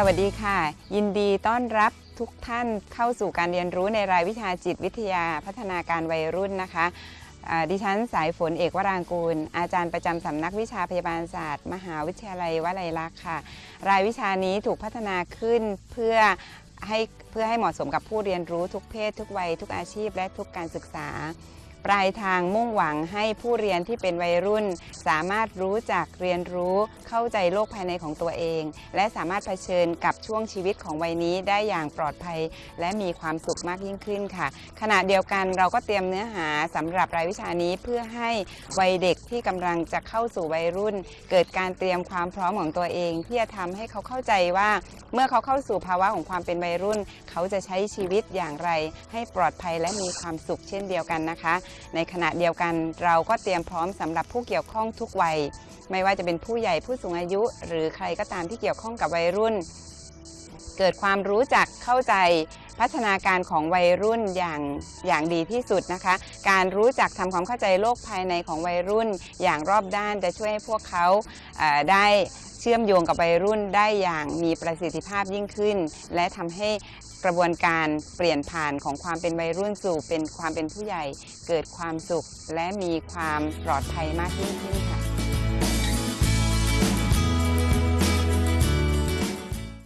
สวัสดีค่ะ ยินดีต้อนรับทุกท่านเข้าสู่การเรียนรู้ในรายวิชาจิตวิทยาพัฒนาการวัยรุ่นนะคะดิฉันสายฝนเอกวรางกูล อาจารย์ประจำสำนักวิชาพยาบาลศาสตร์ มหาวิทยาลัยวลัยลักษณ์ค่ะ รายวิชานี้ถูกพัฒนาขึ้นเพื่อให้เพื่อให้เหมาะสมกับผู้เรียนรู้ทุกเพศ ทุกวัย ทุกอาชีพ และทุกการศึกษา ปลายทางมุ่งหวังให้ผู้เรียนที่เป็นวัยรุ่น สามารถรู้จักเรียนรู้เข้าใจโลกภายในของตัวเอง และสามารถเผชิญกับช่วงชีวิตของวัยนี้ได้อย่างปลอดภัย และมีความสุขมากยิ่งขึ้นค่ะ ขณะเดียวกันเราก็เตรียมเนื้อหาสำหรับรายวิชานี้เพื่อให้วัยเด็กที่กำลังจะเข้าสู่วัยรุ่น เกิดการเตรียมความพร้อมของตัวเอง ที่จะทำให้เขาเข้าใจว่าเมื่อเขาเข้าสู่ภาวะของความเป็นวัยรุ่น เขาจะใช้ชีวิตอย่างไร ให้ปลอดภัยและมีความสุขเช่นเดียวกันนะคะในขณะเดียวกันเราก็เตรียมพร้อมสำหรับผู้เกี่ยวข้องทุกวัย ไม่ว่าจะเป็นผู้ใหญ่ผู้สูงอายุ หรือใครก็ตามที่เกี่ยวข้องกับวัยรุ่น เกิดความรู้จักเข้าใจพัฒนาการของวัยรุ่นอย่างอย่างดีที่สุดนะคะ การรู้จักทำความเข้าใจโลกภายในของวัยรุ่นอย่างรอบด้านจะช่วยให้พวกเขาได้เชื่อมโยงกับวัยรุ่นได้อย่างมีประสิทธิภาพยิ่งขึ้น และทำให้กระบวนการเปลี่ยนผ่านของความเป็นวัยรุ่นสู่เป็นความเป็นผู้ใหญ่ เกิดความสุข และมีความปลอดภัยมากยิ่งขึ้นค่ะ